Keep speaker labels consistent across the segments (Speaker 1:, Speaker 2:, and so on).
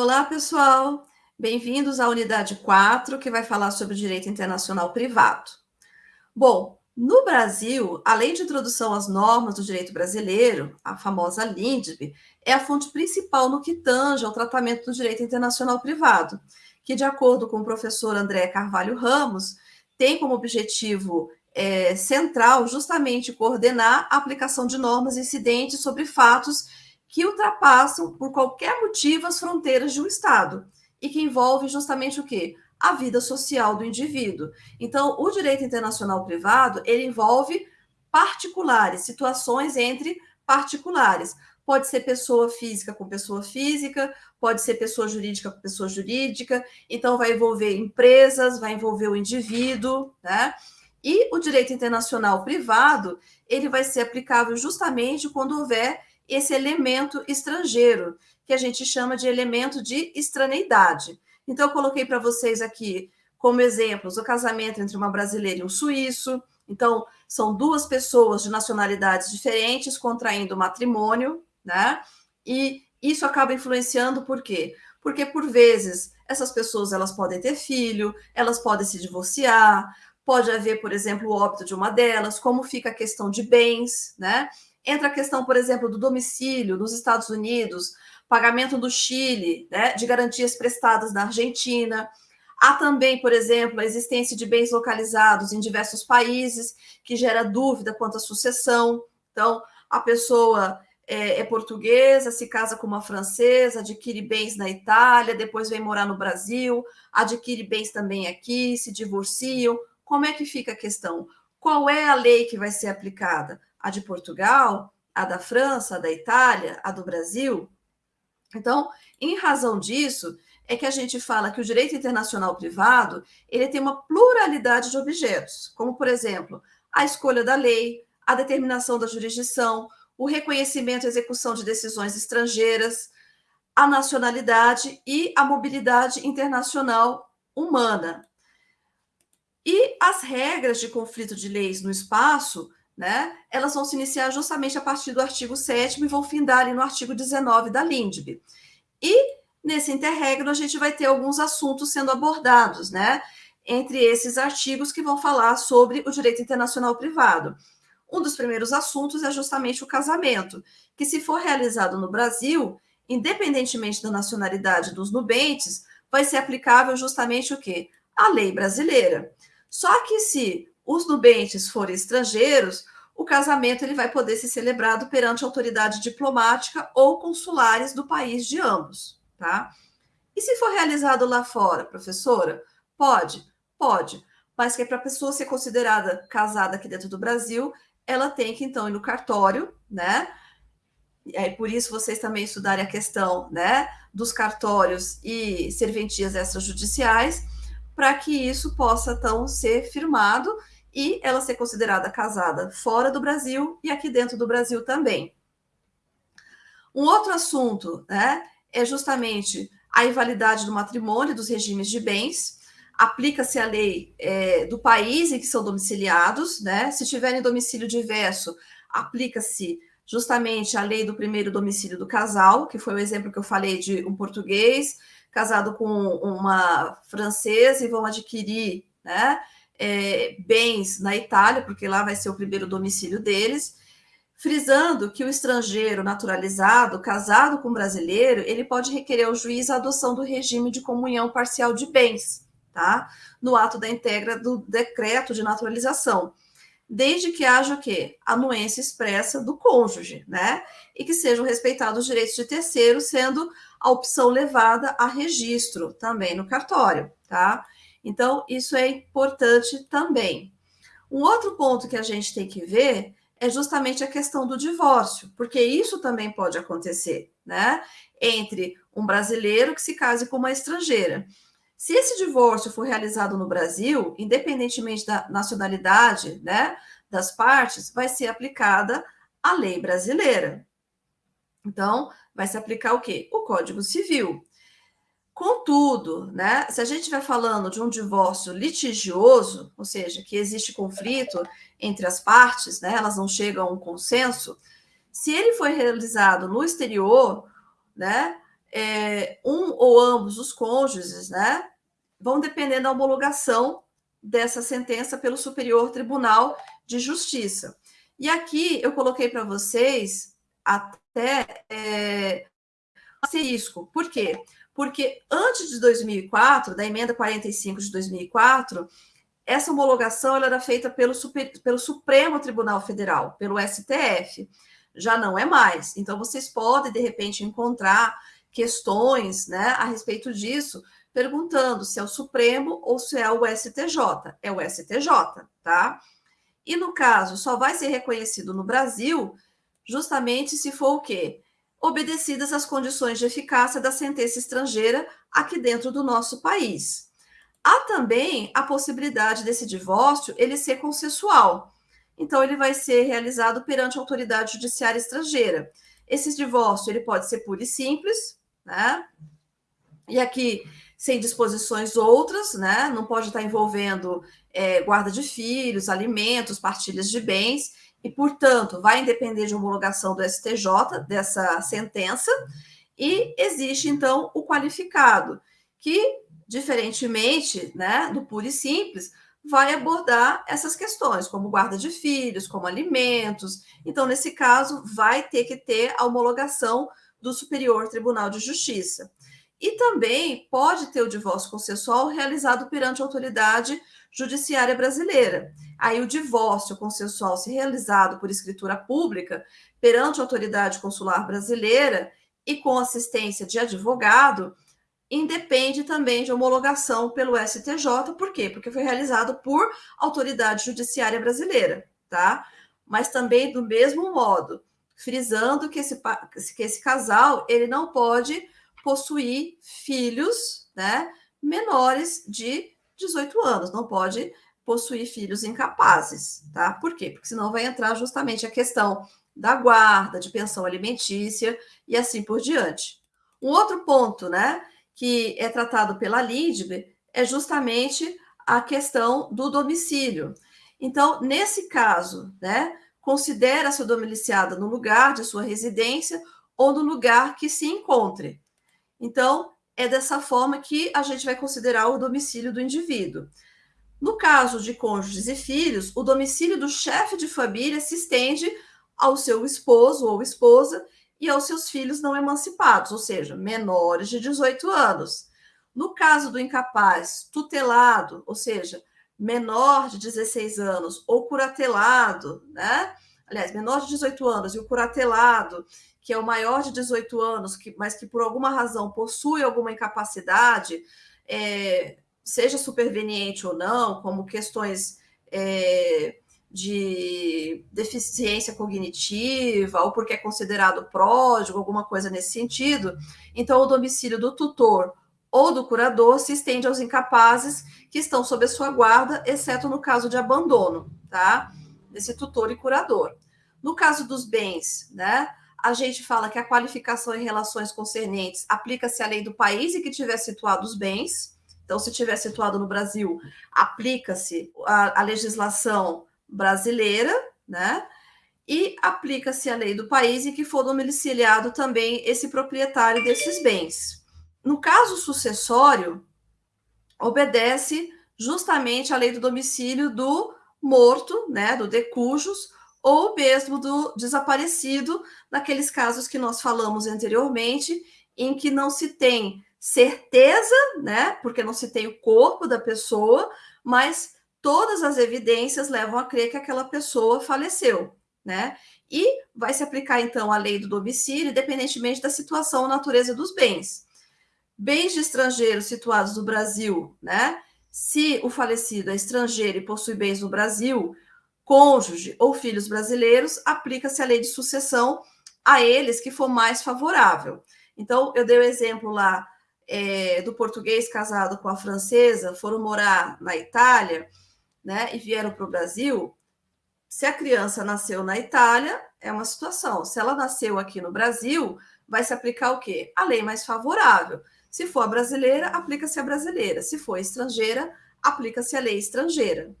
Speaker 1: Olá, pessoal! Bem-vindos à unidade 4, que vai falar sobre direito internacional privado. Bom, no Brasil, a Lei de Introdução às Normas do Direito Brasileiro, a famosa LINDB, é a fonte principal no que tange ao tratamento do direito internacional privado, que, de acordo com o professor André Carvalho Ramos, tem como objetivo é, central justamente coordenar a aplicação de normas incidentes sobre fatos que ultrapassam, por qualquer motivo, as fronteiras de um Estado e que envolve justamente o quê? A vida social do indivíduo. Então, o direito internacional privado, ele envolve particulares, situações entre particulares. Pode ser pessoa física com pessoa física, pode ser pessoa jurídica com pessoa jurídica, então vai envolver empresas, vai envolver o indivíduo, né? E o direito internacional privado, ele vai ser aplicável justamente quando houver esse elemento estrangeiro, que a gente chama de elemento de estraneidade. Então, eu coloquei para vocês aqui como exemplos o casamento entre uma brasileira e um suíço. Então, são duas pessoas de nacionalidades diferentes contraindo matrimônio, né? E isso acaba influenciando por quê? Porque, por vezes, essas pessoas elas podem ter filho, elas podem se divorciar, pode haver, por exemplo, o óbito de uma delas, como fica a questão de bens, né? Entra a questão, por exemplo, do domicílio nos Estados Unidos, pagamento do Chile, né, de garantias prestadas na Argentina. Há também, por exemplo, a existência de bens localizados em diversos países, que gera dúvida quanto à sucessão. Então, a pessoa é, é, portuguesa, se casa com uma francesa, adquire bens na Itália, depois vem morar no Brasil, adquire bens também aqui, se divorciam. Como é que fica a questão? Qual é a lei que vai ser aplicada? A de Portugal, a da França, a da Itália, a do Brasil. Então, em razão disso, é que a gente fala que o direito internacional privado ele tem uma pluralidade de objetos, como, por exemplo, a escolha da lei, a determinação da jurisdição, o reconhecimento e execução de decisões estrangeiras, a nacionalidade e a mobilidade internacional humana. E as regras de conflito de leis no espaço né, elas vão se iniciar justamente a partir do artigo 7 e vão findar ali no artigo 19 da LINDB. E nesse interregno a gente vai ter alguns assuntos sendo abordados, né, entre esses artigos que vão falar sobre o direito internacional privado. Um dos primeiros assuntos é justamente o casamento, que se for realizado no Brasil, independentemente da nacionalidade dos nubentes, vai ser aplicável justamente o quê? A lei brasileira. Só que se os nubentes forem estrangeiros, o casamento ele vai poder ser celebrado perante a autoridade diplomática ou consulares do país de ambos, tá? E se for realizado lá fora, professora? Pode, pode, mas que é para a pessoa ser considerada casada aqui dentro do Brasil, ela tem que então ir no cartório, né? Aí, por isso vocês também estudarem a questão, né, dos cartórios e serventias extrajudiciais, para que isso possa então ser firmado e ela ser considerada casada fora do Brasil e aqui dentro do Brasil também. Um outro assunto né, é justamente a invalidade do matrimônio, dos regimes de bens. Aplica-se a lei é, do país em que são domiciliados, né? Se tiverem domicílio diverso, aplica-se justamente a lei do primeiro domicílio do casal, que foi o exemplo que eu falei de um português casado com uma francesa e vão adquirir, né? É, bens na Itália, porque lá vai ser o primeiro domicílio deles, frisando que o estrangeiro naturalizado, casado com brasileiro, ele pode requerer ao juiz a adoção do regime de comunhão parcial de bens, tá? No ato da integra do decreto de naturalização, desde que haja o quê? Anuência expressa do cônjuge, né? E que sejam respeitados os direitos de terceiro, sendo a opção levada a registro também no cartório, tá? Então, isso é importante também. Um outro ponto que a gente tem que ver é justamente a questão do divórcio, porque isso também pode acontecer, né? Entre um brasileiro que se case com uma estrangeira. Se esse divórcio for realizado no Brasil, independentemente da nacionalidade, né, das partes, vai ser aplicada a lei brasileira. Então, vai se aplicar o quê? O Código Civil. Contudo, né, se a gente estiver falando de um divórcio litigioso, ou seja, que existe conflito entre as partes, né, elas não chegam a um consenso, se ele foi realizado no exterior, né, é, um ou ambos os cônjuges, né, vão depender da homologação dessa sentença pelo Superior Tribunal de Justiça. E aqui eu coloquei para vocês até é, asterisco. Por quê? Porque antes de 2004, da emenda 45 de 2004, essa homologação era feita pelo, Super, pelo Supremo Tribunal Federal, pelo STF. Já não é mais. Então, vocês podem, de repente, encontrar questões né, a respeito disso, perguntando se é o Supremo ou se é o STJ. É o STJ, tá? E no caso, só vai ser reconhecido no Brasil justamente se for o quê? Obedecidas as condições de eficácia da sentença estrangeira aqui dentro do nosso país. Há também a possibilidade desse divórcio ele ser consensual. Então, ele vai ser realizado perante a autoridade judiciária estrangeira. Esse divórcio ele pode ser puro e simples, né? E aqui sem disposições outras, né? Não pode estar envolvendo é, guarda de filhos, alimentos, partilhas de bens, e, portanto, vai depender de homologação do STJ dessa sentença, e existe, então, o qualificado, que, diferentemente né, do puro e simples, vai abordar essas questões, como guarda de filhos, como alimentos. Então, nesse caso, vai ter que ter a homologação do Superior Tribunal de Justiça. E também pode ter o divórcio consensual realizado perante a autoridade judiciária brasileira. Aí o divórcio consensual, se realizado por escritura pública perante a autoridade consular brasileira e com assistência de advogado, independe também de homologação pelo STJ. Por quê? Porque foi realizado por autoridade judiciária brasileira, tá? Mas também do mesmo modo, frisando que esse, que esse casal ele não pode possuir filhos né, menores de 18 anos, não pode possuir filhos incapazes, tá? Por quê? Porque senão vai entrar justamente a questão da guarda, de pensão alimentícia e assim por diante. Um outro ponto, né, que é tratado pela LIDB é justamente a questão do domicílio. Então, nesse caso, né, considera-se domiciliada no lugar de sua residência ou no lugar que se encontre. Então, é dessa forma que a gente vai considerar o domicílio do indivíduo. No caso de cônjuges e filhos, o domicílio do chefe de família se estende ao seu esposo ou esposa e aos seus filhos não emancipados, ou seja, menores de 18 anos. No caso do incapaz tutelado, ou seja, menor de 16 anos ou curatelado, né? Aliás, menor de 18 anos e o curatelado que é o maior de 18 anos, que, mas que por alguma razão possui alguma incapacidade, é, seja superveniente ou não, como questões é, de deficiência cognitiva, ou porque é considerado pródigo, alguma coisa nesse sentido, então o domicílio do tutor ou do curador se estende aos incapazes que estão sob a sua guarda, exceto no caso de abandono, tá? Desse tutor e curador. No caso dos bens, né? A gente fala que a qualificação em relações concernentes aplica-se à lei do país e que tiver situado os bens. Então, se tiver situado no Brasil, aplica-se a, a, legislação brasileira, né? E aplica-se a lei do país e que for domiciliado também esse proprietário desses bens. No caso sucessório, obedece justamente à lei do domicílio do morto, né, do decujus, ou mesmo do desaparecido, naqueles casos que nós falamos anteriormente, em que não se tem certeza, né, porque não se tem o corpo da pessoa, mas todas as evidências levam a crer que aquela pessoa faleceu, né? E vai se aplicar então a lei do domicílio, independentemente da situação ou natureza dos bens. Bens de estrangeiros situados no Brasil, né? Se o falecido é estrangeiro e possui bens no Brasil, cônjuge ou filhos brasileiros, aplica-se a lei de sucessão a eles que for mais favorável. Então, eu dei o exemplo lá é, do português casado com a francesa, foram morar na Itália, né, e vieram para o Brasil. Se a criança nasceu na Itália, é uma situação. Se ela nasceu aqui no Brasil, vai se aplicar o quê? A lei mais favorável. Se for brasileira, aplica-se a brasileira. Se for estrangeira, aplica-se a lei estrangeira.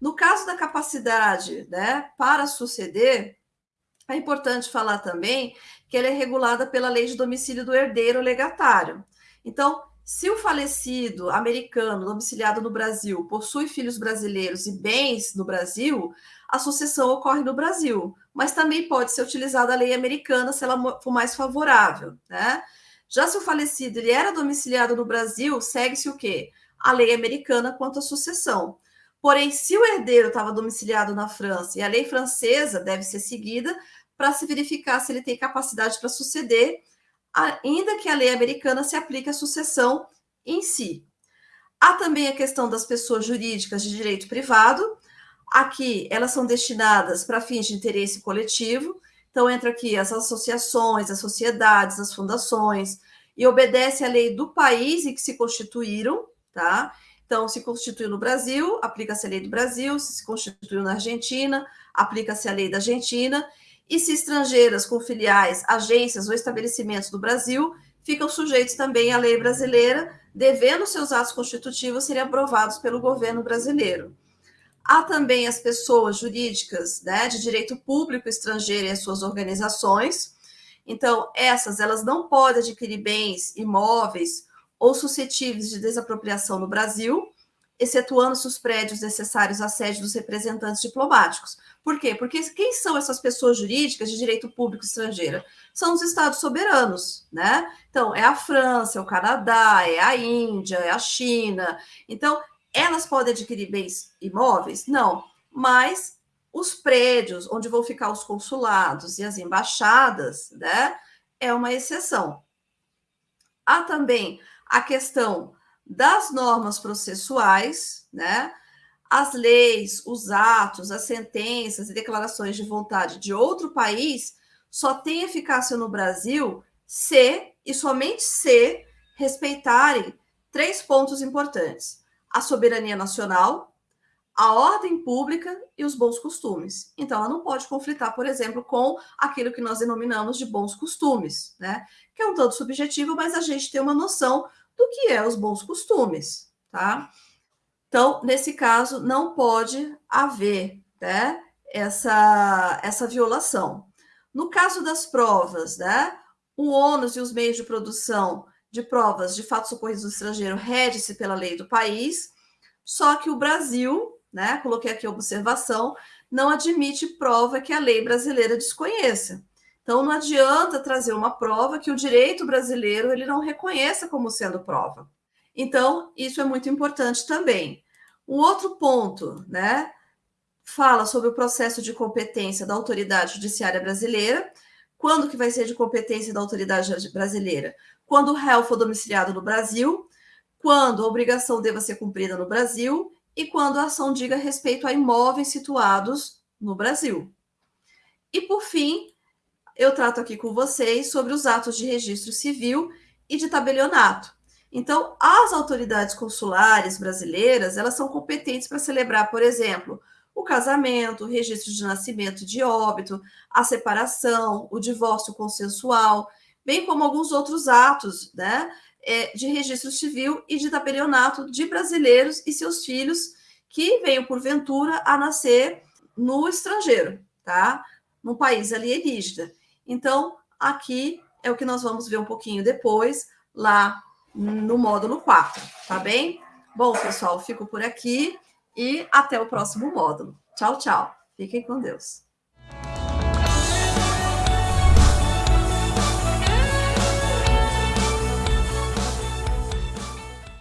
Speaker 1: No caso da capacidade né, para suceder, É importante falar também que ela é regulada pela lei de domicílio do herdeiro legatário. Então, se o falecido americano domiciliado no Brasil possui filhos brasileiros e bens no Brasil, a sucessão ocorre no Brasil, mas também pode ser utilizada a lei americana se ela for mais favorável, né? Já se o falecido ele era domiciliado no Brasil, segue-se o quê? A lei americana quanto à sucessão. Porém, se o herdeiro estava domiciliado na França e a lei francesa deve ser seguida para se verificar se ele tem capacidade para suceder, ainda que a lei americana se aplique à sucessão em si. Há também a questão das pessoas jurídicas de direito privado. Aqui, elas são destinadas para fins de interesse coletivo. Então, entra aqui as associações, as sociedades, as fundações, e obedece à lei do país em que se constituíram, tá? Então, se constituiu no Brasil, aplica-se a lei do Brasil, se se constituiu na Argentina, aplica-se a lei da Argentina, e se estrangeiras com filiais, agências ou estabelecimentos do Brasil ficam sujeitos também à lei brasileira, devendo seus atos constitutivos serem aprovados pelo governo brasileiro. Há também as pessoas jurídicas né, de direito público estrangeiro e as suas organizações. Então, essas elas não podem adquirir bens imóveis ou suscetíveis de desapropriação no Brasil, excetuando-se os prédios necessários à sede dos representantes diplomáticos. Por quê? Porque quem são essas pessoas jurídicas de direito público estrangeira? São os estados soberanos, né? Então, é a França, é o Canadá, é a Índia, é a China. Então, elas podem adquirir bens imóveis? Não, mas os prédios onde vão ficar os consulados e as embaixadas, né? É uma exceção. Há também a questão das normas processuais, né? As leis, os atos, as sentenças e declarações de vontade de outro país só têm eficácia no Brasil se e somente se respeitarem três pontos importantes: a soberania nacional, a ordem pública e os bons costumes. Então, ela não pode conflitar, por exemplo, com aquilo que nós denominamos de bons costumes, né? Que é um tanto subjetivo, mas a gente tem uma noção do que é os bons costumes, tá? Então, nesse caso, não pode haver né, essa, essa violação. No caso das provas, né, o ônus e os meios de produção de provas de fatos ocorridos no estrangeiro rege-se pela lei do país, só que o Brasil, né, coloquei aqui a observação, não admite prova que a lei brasileira desconheça. Então, não adianta trazer uma prova que o direito brasileiro ele não reconheça como sendo prova. Então, isso é muito importante também. Um outro ponto, né, fala sobre o processo de competência da autoridade judiciária brasileira. Quando que vai ser de competência da autoridade brasileira? Quando o réu for domiciliado no Brasil, quando a obrigação deva ser cumprida no Brasil e quando a ação diga respeito a imóveis situados no Brasil. E por fim, eu trato aqui com vocês sobre os atos de registro civil e de tabelionato. Então, as autoridades consulares brasileiras, elas são competentes para celebrar, por exemplo, o casamento, o registro de nascimento e de óbito, a separação, o divórcio consensual, bem como alguns outros atos, né, é, de registro civil e de tabelionato de brasileiros e seus filhos que venham, porventura, a nascer no estrangeiro, tá? Num país alienígena. Então, aqui é o que nós vamos ver um pouquinho depois, lá no módulo 4, tá bem? Bom, pessoal, fico por aqui e até o próximo módulo. Tchau, tchau. Fiquem com Deus.